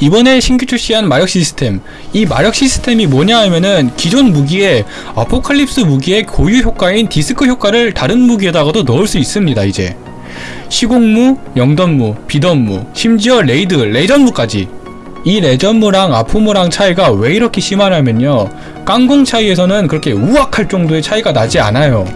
이번에 신규 출시한 마력 시스템. 이 마력 시스템이 뭐냐 하면은 기존 무기에 아포칼립스 무기의 고유 효과인 디스크 효과를 다른 무기에다가도 넣을 수 있습니다 이제. 시공무, 영던무, 비던무, 심지어 레이드, 레전무까지. 이 레전무랑 아포무랑 차이가 왜 이렇게 심하냐면요. 깡공 차이에서는 그렇게 우악할 정도의 차이가 나지 않아요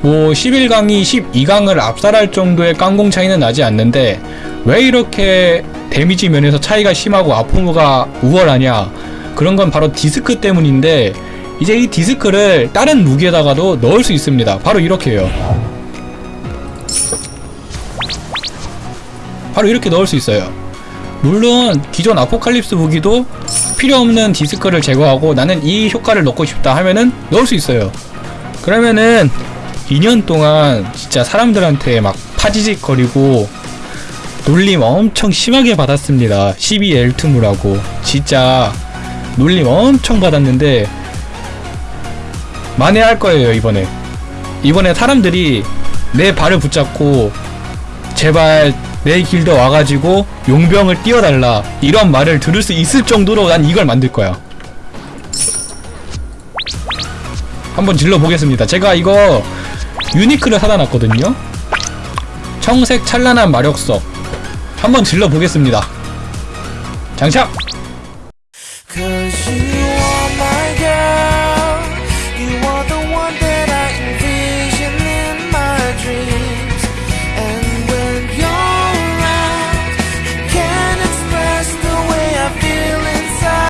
뭐 11강이 12강을 압살할 정도의 깡공 차이는 나지 않는데 왜 이렇게 데미지 면에서 차이가 심하고 아포무가 우월하냐? 그런 건 바로 디스크 때문인데 이제 이 디스크를 다른 무기에다가도 넣을 수 있습니다. 바로 이렇게요. 바로 이렇게 넣을 수 있어요. 물론 기존 아포칼립스 무기도 필요 없는 디스크를 제거하고 나는 이 효과를 넣고 싶다 하면은 넣을 수 있어요. 그러면은 2년 동안 진짜 사람들한테 막 파지직 거리고 놀림 엄청 심하게 받았습니다. 12엘트무라고. 진짜 놀림 엄청 받았는데 만회할 거예요 이번에. 이번에 사람들이 내 발을 붙잡고 제발 내 길드 와가지고 용병을 띄워달라 이런 말을 들을 수 있을 정도로 난 이걸 만들 거야. 한번 질러보겠습니다. 제가 이거 유니크를 사다 놨거든요. 청색 찬란한 마력석. 한번 질러보겠습니다. 장착! 그